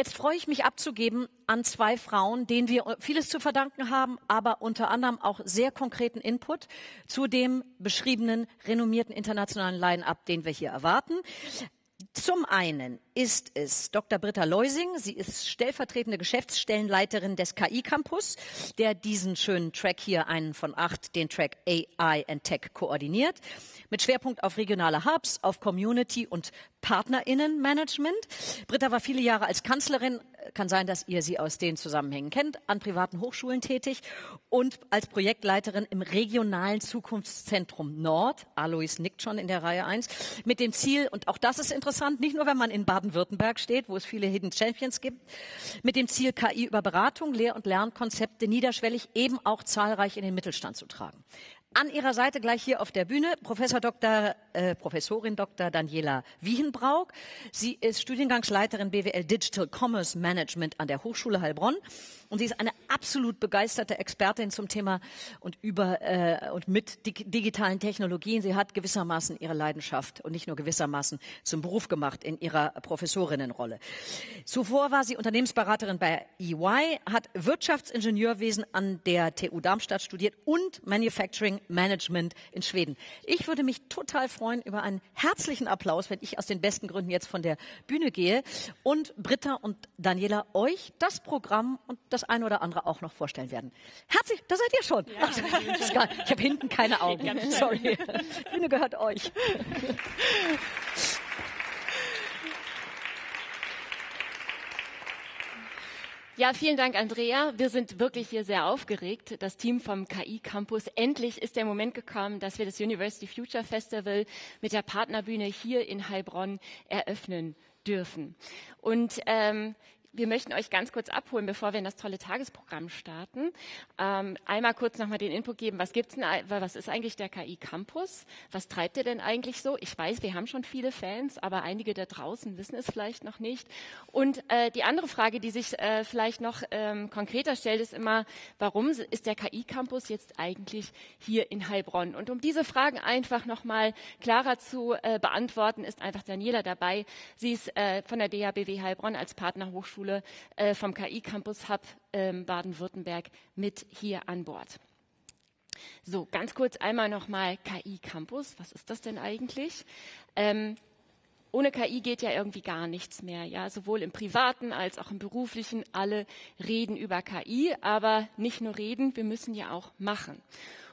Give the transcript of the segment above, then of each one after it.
Jetzt freue ich mich abzugeben an zwei Frauen, denen wir vieles zu verdanken haben, aber unter anderem auch sehr konkreten Input zu dem beschriebenen renommierten internationalen Line-up, den wir hier erwarten. Zum einen ist es Dr. Britta Leusing. Sie ist stellvertretende Geschäftsstellenleiterin des KI Campus, der diesen schönen Track hier, einen von acht, den Track AI and Tech koordiniert mit Schwerpunkt auf regionale Hubs, auf Community und Partnerinnenmanagement. Britta war viele Jahre als Kanzlerin, kann sein, dass ihr sie aus den Zusammenhängen kennt, an privaten Hochschulen tätig und als Projektleiterin im regionalen Zukunftszentrum Nord. Alois nickt schon in der Reihe 1. Mit dem Ziel, und auch das ist interessant, nicht nur wenn man in Baden-Württemberg steht, wo es viele Hidden Champions gibt, mit dem Ziel, KI über Beratung, Lehr- und Lernkonzepte niederschwellig eben auch zahlreich in den Mittelstand zu tragen. An ihrer Seite gleich hier auf der Bühne Professor Dr. Äh, Professorin Dr. Daniela Wiehenbrauk. Sie ist Studiengangsleiterin BWL Digital Commerce Management an der Hochschule Heilbronn und sie ist eine absolut begeisterte Expertin zum Thema und über äh, und mit digitalen Technologien. Sie hat gewissermaßen ihre Leidenschaft und nicht nur gewissermaßen zum Beruf gemacht in ihrer Professorinnenrolle. Zuvor war sie Unternehmensberaterin bei EY, hat Wirtschaftsingenieurwesen an der TU Darmstadt studiert und Manufacturing Management in Schweden. Ich würde mich total freuen über einen herzlichen Applaus, wenn ich aus den besten Gründen jetzt von der Bühne gehe und Britta und Daniela euch das Programm und das eine oder andere auch noch vorstellen werden. Herzlich, da seid ihr schon. Ja, Ach, ich habe hinten keine Augen. Sorry. Die Bühne gehört euch. Ja, vielen Dank, Andrea. Wir sind wirklich hier sehr aufgeregt. Das Team vom KI Campus. Endlich ist der Moment gekommen, dass wir das University Future Festival mit der Partnerbühne hier in Heilbronn eröffnen dürfen. Und ähm, wir möchten euch ganz kurz abholen, bevor wir in das tolle Tagesprogramm starten. Ähm, einmal kurz nochmal den Input geben, was gibt's denn, was ist eigentlich der KI Campus? Was treibt ihr denn eigentlich so? Ich weiß, wir haben schon viele Fans, aber einige da draußen wissen es vielleicht noch nicht. Und äh, die andere Frage, die sich äh, vielleicht noch ähm, konkreter stellt, ist immer, warum ist der KI Campus jetzt eigentlich hier in Heilbronn? Und um diese Fragen einfach nochmal klarer zu äh, beantworten, ist einfach Daniela dabei. Sie ist äh, von der DHBW Heilbronn als Partnerhochschule Hochschule äh, vom KI Campus Hub ähm, Baden-Württemberg mit hier an Bord. So, ganz kurz einmal nochmal KI Campus. Was ist das denn eigentlich? Ähm, ohne KI geht ja irgendwie gar nichts mehr. Ja, sowohl im privaten als auch im beruflichen. Alle reden über KI, aber nicht nur reden, wir müssen ja auch machen.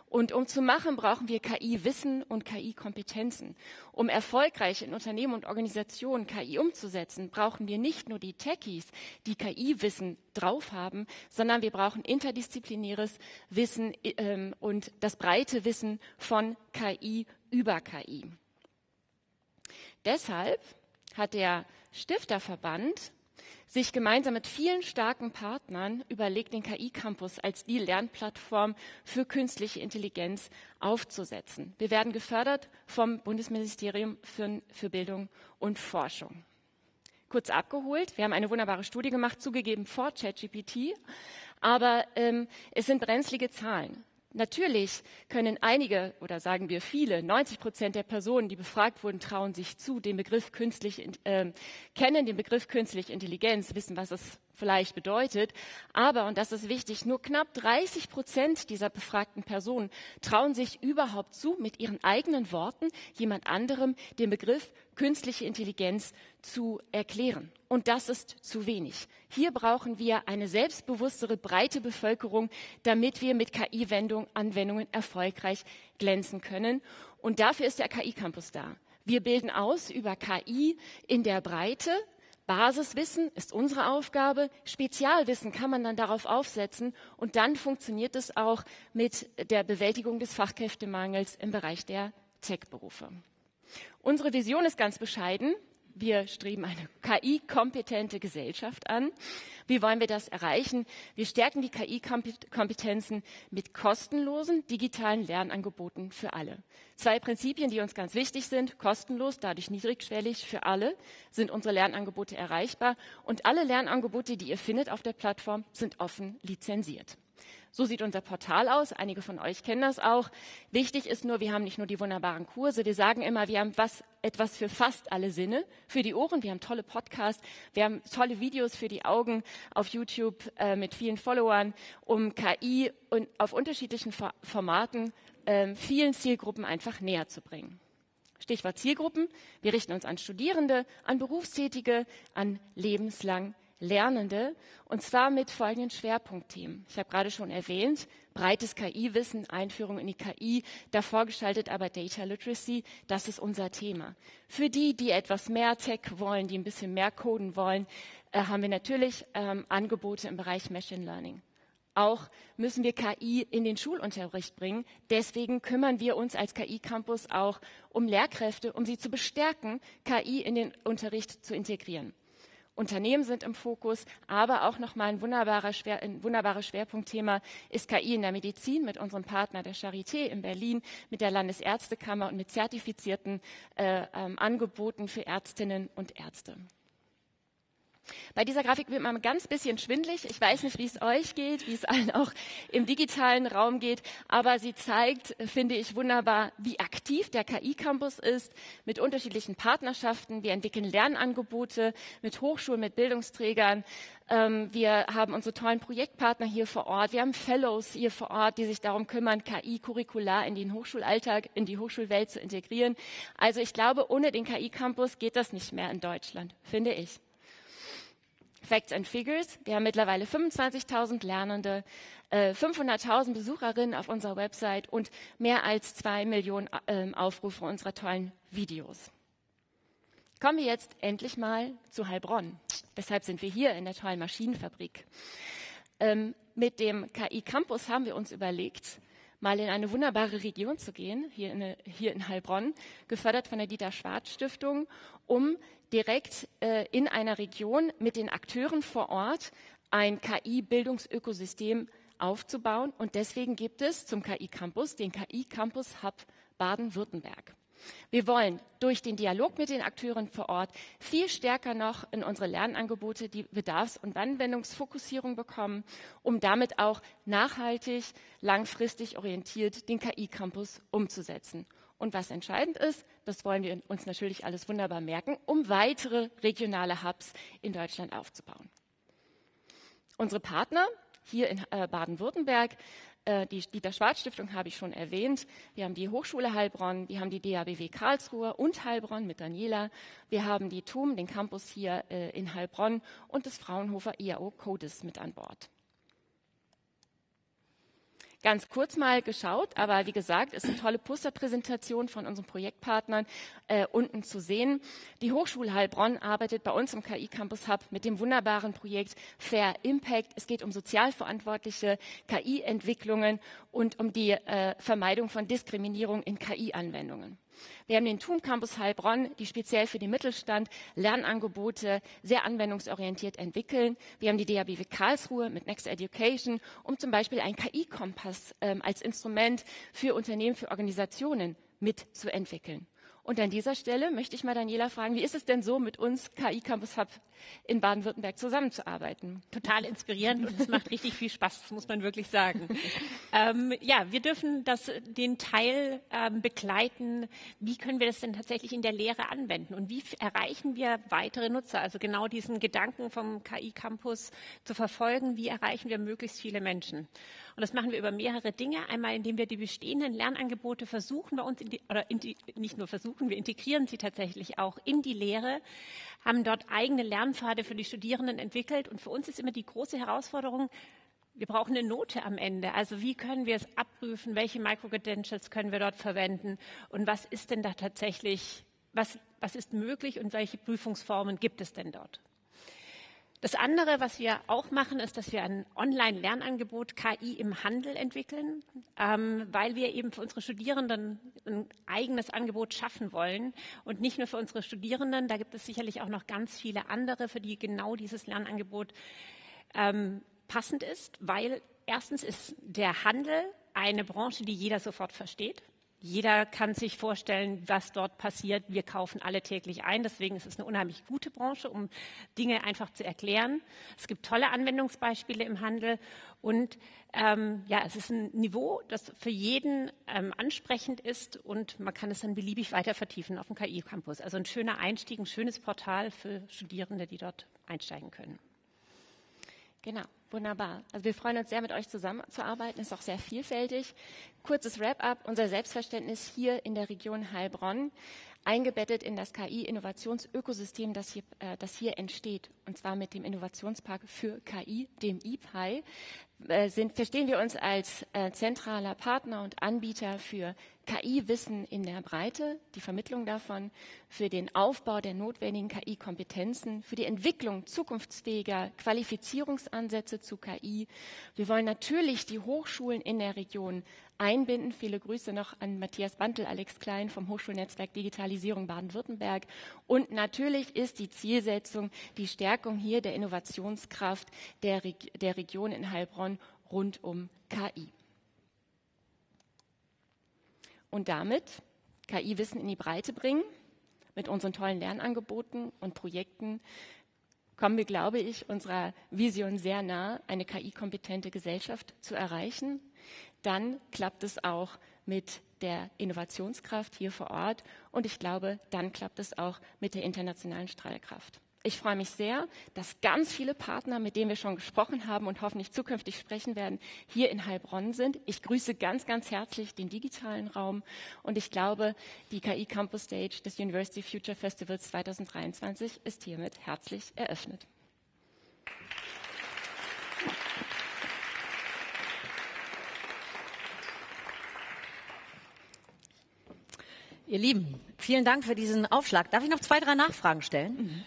Und um zu machen, brauchen wir KI-Wissen und KI-Kompetenzen. Um erfolgreich in Unternehmen und Organisationen KI umzusetzen, brauchen wir nicht nur die Techies, die KI-Wissen drauf haben, sondern wir brauchen interdisziplinäres Wissen ähm, und das breite Wissen von KI über KI. Deshalb hat der Stifterverband sich gemeinsam mit vielen starken Partnern überlegt, den KI-Campus als die Lernplattform für künstliche Intelligenz aufzusetzen. Wir werden gefördert vom Bundesministerium für, für Bildung und Forschung. Kurz abgeholt, wir haben eine wunderbare Studie gemacht, zugegeben vor ChatGPT, aber ähm, es sind brenzlige Zahlen. Natürlich können einige oder sagen wir viele, 90 Prozent der Personen, die befragt wurden, trauen sich zu, den Begriff künstlich, äh, kennen den Begriff künstliche Intelligenz, wissen, was es vielleicht bedeutet. Aber, und das ist wichtig, nur knapp 30 Prozent dieser befragten Personen trauen sich überhaupt zu, mit ihren eigenen Worten jemand anderem den Begriff künstliche Intelligenz zu erklären. Und das ist zu wenig. Hier brauchen wir eine selbstbewusstere, breite Bevölkerung, damit wir mit KI-Anwendungen erfolgreich glänzen können. Und dafür ist der KI-Campus da. Wir bilden aus über KI in der Breite, Basiswissen ist unsere Aufgabe, Spezialwissen kann man dann darauf aufsetzen und dann funktioniert es auch mit der Bewältigung des Fachkräftemangels im Bereich der Tech-Berufe. Unsere Vision ist ganz bescheiden. Wir streben eine KI-kompetente Gesellschaft an. Wie wollen wir das erreichen? Wir stärken die KI-Kompetenzen mit kostenlosen digitalen Lernangeboten für alle. Zwei Prinzipien, die uns ganz wichtig sind. Kostenlos, dadurch niedrigschwellig für alle sind unsere Lernangebote erreichbar. Und alle Lernangebote, die ihr findet auf der Plattform, sind offen lizenziert. So sieht unser Portal aus. Einige von euch kennen das auch. Wichtig ist nur, wir haben nicht nur die wunderbaren Kurse. Wir sagen immer, wir haben was, etwas für fast alle Sinne. Für die Ohren, wir haben tolle Podcasts. Wir haben tolle Videos für die Augen auf YouTube äh, mit vielen Followern, um KI und auf unterschiedlichen Formaten äh, vielen Zielgruppen einfach näher zu bringen. Stichwort Zielgruppen. Wir richten uns an Studierende, an Berufstätige, an lebenslang Lernende und zwar mit folgenden Schwerpunktthemen. Ich habe gerade schon erwähnt, breites KI-Wissen, Einführung in die KI, davor gestaltet aber Data Literacy, das ist unser Thema. Für die, die etwas mehr Tech wollen, die ein bisschen mehr coden wollen, äh, haben wir natürlich ähm, Angebote im Bereich Machine Learning. Auch müssen wir KI in den Schulunterricht bringen. Deswegen kümmern wir uns als KI-Campus auch um Lehrkräfte, um sie zu bestärken, KI in den Unterricht zu integrieren. Unternehmen sind im Fokus, aber auch nochmal ein, wunderbarer Schwer, ein Schwerpunktthema ist KI in der Medizin mit unserem Partner der Charité in Berlin, mit der Landesärztekammer und mit zertifizierten äh, ähm, Angeboten für Ärztinnen und Ärzte. Bei dieser Grafik wird man ein ganz bisschen schwindlig. Ich weiß nicht, wie es euch geht, wie es allen auch im digitalen Raum geht, aber sie zeigt, finde ich, wunderbar, wie aktiv der KI-Campus ist mit unterschiedlichen Partnerschaften. Wir entwickeln Lernangebote mit Hochschulen, mit Bildungsträgern. Ähm, wir haben unsere tollen Projektpartner hier vor Ort. Wir haben Fellows hier vor Ort, die sich darum kümmern, KI-Curricular in den Hochschulalltag, in die Hochschulwelt zu integrieren. Also ich glaube, ohne den KI-Campus geht das nicht mehr in Deutschland, finde ich. Facts and Figures. Wir haben mittlerweile 25.000 Lernende, 500.000 äh, Besucherinnen auf unserer Website und mehr als zwei Millionen ähm, Aufrufe unserer tollen Videos. Kommen wir jetzt endlich mal zu Heilbronn. Weshalb sind wir hier in der tollen Maschinenfabrik? Ähm, mit dem KI Campus haben wir uns überlegt, mal in eine wunderbare Region zu gehen, hier in, hier in Heilbronn, gefördert von der Dieter Schwarz Stiftung, um direkt äh, in einer Region mit den Akteuren vor Ort ein KI-Bildungsökosystem aufzubauen. Und deswegen gibt es zum KI-Campus den KI-Campus Hub Baden-Württemberg. Wir wollen durch den Dialog mit den Akteuren vor Ort viel stärker noch in unsere Lernangebote die Bedarfs- und Anwendungsfokussierung bekommen, um damit auch nachhaltig, langfristig orientiert den KI-Campus umzusetzen. Und was entscheidend ist, das wollen wir uns natürlich alles wunderbar merken, um weitere regionale Hubs in Deutschland aufzubauen. Unsere Partner hier in äh, Baden-Württemberg, die Dieter Schwarz Stiftung habe ich schon erwähnt. Wir haben die Hochschule Heilbronn, wir haben die DABW Karlsruhe und Heilbronn mit Daniela. Wir haben die TUM, den Campus hier äh, in Heilbronn und das Fraunhofer IAO CODIS mit an Bord ganz kurz mal geschaut, aber wie gesagt, ist eine tolle Posterpräsentation von unseren Projektpartnern äh, unten zu sehen. Die Hochschule Heilbronn arbeitet bei uns im KI Campus Hub mit dem wunderbaren Projekt Fair Impact. Es geht um sozialverantwortliche KI-Entwicklungen und um die äh, Vermeidung von Diskriminierung in KI-Anwendungen. Wir haben den TUM Campus Heilbronn, die speziell für den Mittelstand Lernangebote sehr anwendungsorientiert entwickeln. Wir haben die DABW Karlsruhe mit Next Education, um zum Beispiel einen KI-Kompass ähm, als Instrument für Unternehmen, für Organisationen mitzuentwickeln. Und an dieser Stelle möchte ich mal Daniela fragen, wie ist es denn so, mit uns KI Campus Hub in Baden-Württemberg zusammenzuarbeiten? Total inspirierend und es macht richtig viel Spaß, das muss man wirklich sagen. ähm, ja, wir dürfen das, den Teil ähm, begleiten. Wie können wir das denn tatsächlich in der Lehre anwenden und wie erreichen wir weitere Nutzer? Also genau diesen Gedanken vom KI Campus zu verfolgen, wie erreichen wir möglichst viele Menschen? Und das machen wir über mehrere Dinge. Einmal, indem wir die bestehenden Lernangebote versuchen bei uns, die, oder die, nicht nur versuchen, wir integrieren sie tatsächlich auch in die Lehre, haben dort eigene Lernpfade für die Studierenden entwickelt. Und für uns ist immer die große Herausforderung, wir brauchen eine Note am Ende. Also wie können wir es abprüfen? Welche Micro-Credentials können wir dort verwenden? Und was ist denn da tatsächlich, was, was ist möglich und welche Prüfungsformen gibt es denn dort? Das andere, was wir auch machen, ist, dass wir ein Online-Lernangebot KI im Handel entwickeln, ähm, weil wir eben für unsere Studierenden ein eigenes Angebot schaffen wollen. Und nicht nur für unsere Studierenden, da gibt es sicherlich auch noch ganz viele andere, für die genau dieses Lernangebot ähm, passend ist, weil erstens ist der Handel eine Branche, die jeder sofort versteht. Jeder kann sich vorstellen, was dort passiert. Wir kaufen alle täglich ein. Deswegen ist es eine unheimlich gute Branche, um Dinge einfach zu erklären. Es gibt tolle Anwendungsbeispiele im Handel. Und ähm, ja, es ist ein Niveau, das für jeden ähm, ansprechend ist und man kann es dann beliebig weiter vertiefen auf dem KI-Campus. Also ein schöner Einstieg, ein schönes Portal für Studierende, die dort einsteigen können. Genau, wunderbar. Also wir freuen uns sehr, mit euch zusammenzuarbeiten. Ist auch sehr vielfältig. Kurzes Wrap-up. Unser Selbstverständnis hier in der Region Heilbronn, eingebettet in das KI-Innovationsökosystem, das hier, äh, das hier entsteht. Und zwar mit dem Innovationspark für KI, dem IPI, äh, sind, verstehen wir uns als äh, zentraler Partner und Anbieter für KI-Wissen in der Breite, die Vermittlung davon, für den Aufbau der notwendigen KI-Kompetenzen, für die Entwicklung zukunftsfähiger Qualifizierungsansätze zu KI. Wir wollen natürlich die Hochschulen in der Region einbinden. Viele Grüße noch an Matthias Bantel, Alex Klein vom Hochschulnetzwerk Digitalisierung Baden-Württemberg. Und natürlich ist die Zielsetzung die Stärkung hier der Innovationskraft der, Reg der Region in Heilbronn rund um KI und damit KI-Wissen in die Breite bringen. Mit unseren tollen Lernangeboten und Projekten kommen wir, glaube ich, unserer Vision sehr nah, eine KI-kompetente Gesellschaft zu erreichen. Dann klappt es auch mit der Innovationskraft hier vor Ort und ich glaube, dann klappt es auch mit der internationalen Strahlkraft. Ich freue mich sehr, dass ganz viele Partner, mit denen wir schon gesprochen haben und hoffentlich zukünftig sprechen werden, hier in Heilbronn sind. Ich grüße ganz, ganz herzlich den digitalen Raum und ich glaube, die KI Campus Stage des University Future Festivals 2023 ist hiermit herzlich eröffnet. Ihr Lieben, vielen Dank für diesen Aufschlag. Darf ich noch zwei, drei Nachfragen stellen? Mhm.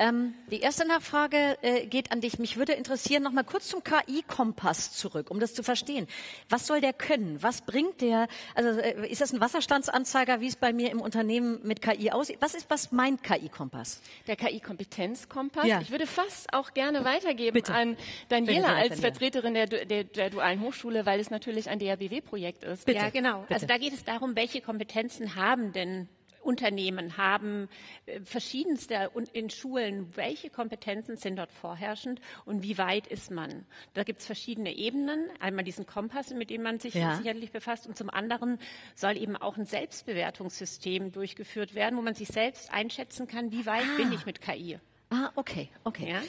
Ähm, die erste Nachfrage äh, geht an dich. Mich würde interessieren, noch mal kurz zum KI-Kompass zurück, um das zu verstehen. Was soll der können? Was bringt der? Also äh, ist das ein Wasserstandsanzeiger, wie es bei mir im Unternehmen mit KI aussieht? Was ist, was meint KI-Kompass? Der KI-Kompetenzkompass. Ja. Ich würde fast auch gerne weitergeben Bitte. an Daniela als Vertreterin der, der, der, dualen Hochschule, weil es natürlich ein DRBW-Projekt ist. Bitte. Ja, genau. Bitte. Also da geht es darum, welche Kompetenzen haben denn Unternehmen haben äh, verschiedenste in Schulen, welche Kompetenzen sind dort vorherrschend und wie weit ist man? Da gibt es verschiedene Ebenen. Einmal diesen Kompass, mit dem man sich ja. sicherlich befasst und zum anderen soll eben auch ein Selbstbewertungssystem durchgeführt werden, wo man sich selbst einschätzen kann, wie weit ah. bin ich mit KI. Ah, okay, okay. Ja?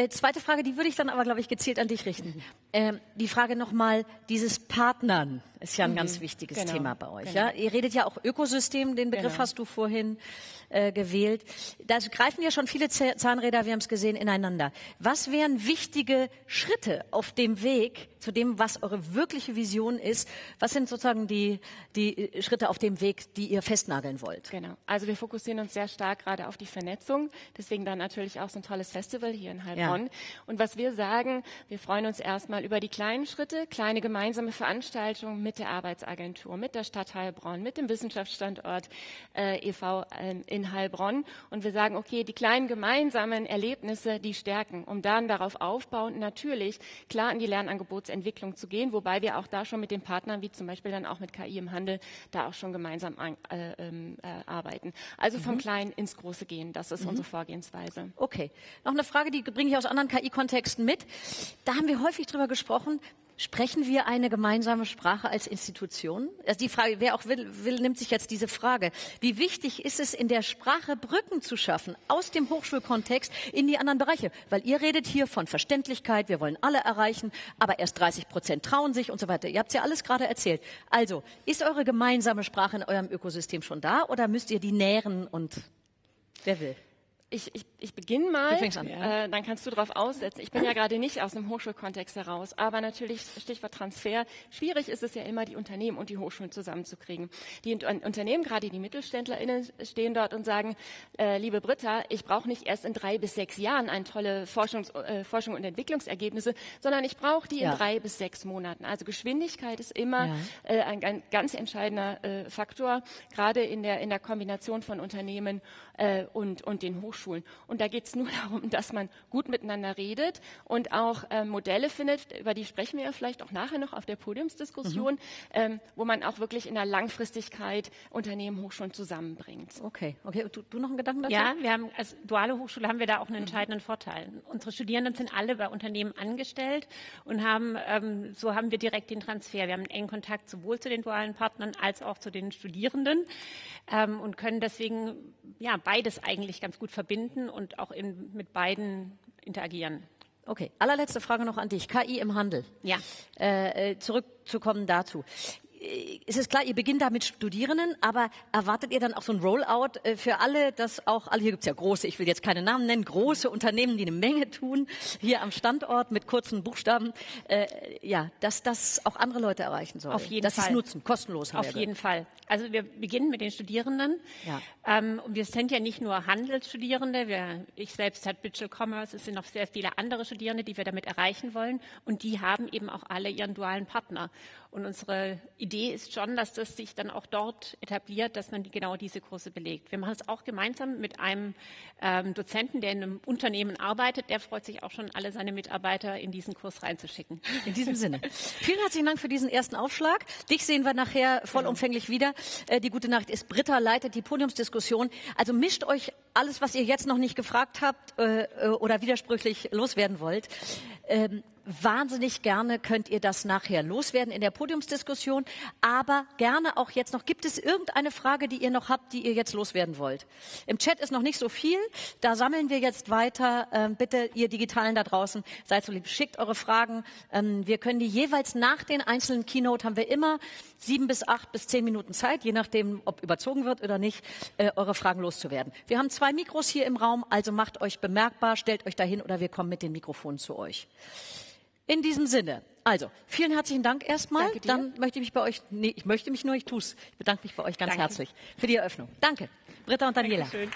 Äh, zweite Frage, die würde ich dann aber, glaube ich, gezielt an dich richten. Ähm, die Frage nochmal, dieses Partnern ist ja ein mhm. ganz wichtiges genau. Thema bei euch. Genau. Ja? Ihr redet ja auch Ökosystem, den Begriff genau. hast du vorhin äh, gewählt. Da greifen ja schon viele Zahnräder, wir haben es gesehen, ineinander. Was wären wichtige Schritte auf dem Weg zu dem, was eure wirkliche Vision ist? Was sind sozusagen die, die Schritte auf dem Weg, die ihr festnageln wollt? Genau. Also wir fokussieren uns sehr stark gerade auf die Vernetzung. Deswegen dann natürlich auch so ein tolles Festival hier in Heilbronn. Ja. Und was wir sagen, wir freuen uns erstmal über die kleinen Schritte, kleine gemeinsame Veranstaltungen mit der Arbeitsagentur, mit der Stadt Heilbronn, mit dem Wissenschaftsstandort äh, e.V. Äh, in Heilbronn. Und wir sagen, okay, die kleinen gemeinsamen Erlebnisse, die stärken, um dann darauf aufbauend natürlich klar in die Lernangebotsentwicklung zu gehen, wobei wir auch da schon mit den Partnern, wie zum Beispiel dann auch mit KI im Handel, da auch schon gemeinsam an, äh, ähm, äh, arbeiten. Also vom mhm. Kleinen ins Große gehen, das ist mhm. unsere Vorgehensweise. Okay. Noch eine Frage, die bringe ich aus anderen KI-Kontexten mit. Da haben wir häufig drüber gesprochen, Sprechen wir eine gemeinsame Sprache als Institution? Also die Frage, wer auch will, will, nimmt sich jetzt diese Frage. Wie wichtig ist es, in der Sprache Brücken zu schaffen aus dem Hochschulkontext in die anderen Bereiche? Weil ihr redet hier von Verständlichkeit, wir wollen alle erreichen, aber erst 30 Prozent trauen sich und so weiter. Ihr habt es ja alles gerade erzählt. Also, ist eure gemeinsame Sprache in eurem Ökosystem schon da oder müsst ihr die nähren und wer will? Ich, ich, ich beginne mal, äh, dann kannst du darauf aussetzen. Ich bin ja gerade nicht aus dem Hochschulkontext heraus, aber natürlich Stichwort Transfer. Schwierig ist es ja immer, die Unternehmen und die Hochschulen zusammenzukriegen. Die Unternehmen, gerade die MittelständlerInnen, stehen dort und sagen, äh, liebe Britta, ich brauche nicht erst in drei bis sechs Jahren eine tolle Forschungs, äh, Forschung und Entwicklungsergebnisse, sondern ich brauche die ja. in drei bis sechs Monaten. Also Geschwindigkeit ist immer ja. äh, ein, ein, ganz entscheidender äh, Faktor, gerade in der, in der Kombination von Unternehmen äh, und, und den Hochschulen. Hochschulen. Und da geht es nur darum, dass man gut miteinander redet und auch äh, Modelle findet, über die sprechen wir ja vielleicht auch nachher noch auf der Podiumsdiskussion, mhm. ähm, wo man auch wirklich in der Langfristigkeit Unternehmen, Hochschulen zusammenbringt. Okay, okay. Du, du noch einen Gedanken dazu? Ja, wir haben als duale Hochschule haben wir da auch einen entscheidenden mhm. Vorteil. Unsere Studierenden sind alle bei Unternehmen angestellt und haben ähm, so haben wir direkt den Transfer. Wir haben einen engen Kontakt sowohl zu den dualen Partnern als auch zu den Studierenden ähm, und können deswegen ja beides eigentlich ganz gut verbinden und auch in, mit beiden interagieren. Okay, allerletzte Frage noch an dich. KI im Handel. Ja. Äh, äh zurückzukommen dazu es ist klar, ihr beginnt da mit Studierenden, aber erwartet ihr dann auch so ein Rollout äh, für alle, dass auch alle, hier gibt's ja große, ich will jetzt keine Namen nennen, große Unternehmen, die eine Menge tun, hier am Standort mit kurzen Buchstaben, äh, ja, dass das auch andere Leute erreichen soll. Auf jeden dass Fall. Dass nutzen, kostenlos. Auf jeden Fall. Also wir beginnen mit den Studierenden. Ja. Ähm, und wir sind ja nicht nur Handelsstudierende, wir, ich selbst hat Digital Commerce, es sind noch sehr viele andere Studierende, die wir damit erreichen wollen. Und die haben eben auch alle ihren dualen Partner. Und unsere Idee ist schon, dass das sich dann auch dort etabliert, dass man genau diese Kurse belegt. Wir machen es auch gemeinsam mit einem ähm, Dozenten, der in einem Unternehmen arbeitet. Der freut sich auch schon, alle seine Mitarbeiter in diesen Kurs reinzuschicken. In diesem Sinne. Vielen herzlichen Dank für diesen ersten Aufschlag. Dich sehen wir nachher vollumfänglich wieder. Äh, die gute Nacht ist Britta, leitet die Podiumsdiskussion. Also mischt euch alles, was ihr jetzt noch nicht gefragt habt äh, äh oder widersprüchlich loswerden wollt. Ähm, wahnsinnig gerne könnt ihr das nachher loswerden in der Podiumsdiskussion, aber gerne auch jetzt noch. Gibt es irgendeine Frage, die ihr noch habt, die ihr jetzt loswerden wollt? Im Chat ist noch nicht so viel. Da sammeln wir jetzt weiter. Ähm, bitte, ihr Digitalen da draußen, seid so lieb, schickt eure Fragen. Ähm, wir können die jeweils nach den einzelnen Keynote haben wir immer sieben bis acht bis zehn Minuten Zeit, je nachdem, ob überzogen wird oder nicht, äh, eure Fragen loszuwerden. Wir haben zwei Mikros hier im Raum, also macht euch bemerkbar, stellt euch dahin oder wir kommen mit den Mikrofonen zu euch. In diesem Sinne. Also, vielen herzlichen Dank erstmal. Dann möchte ich mich bei euch, nee, ich möchte mich nur, ich tue es. Ich bedanke mich bei euch ganz Danke. herzlich für die Eröffnung. Danke, Britta und Daniela. Dankeschön.